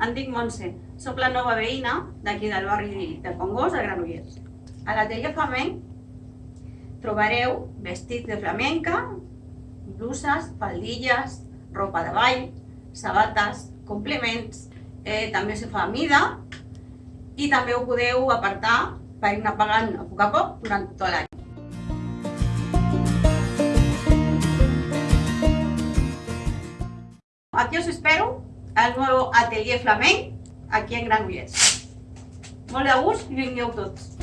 em dic Montse, sóc la nova veïna d'aquí del barri de Congost, a Granollers. A l'atelier flamenc trobareu vestits de flamenca, bluses, faldilles, ropa de ball, sabates, complements, eh, també se fa a mida i també ho podeu apartar per anar pagant a poc a poc durant tot l'any. Aquí os espero al nuevo atelier flamenc aquí en Granollers. Molt de gust i vingueu tots.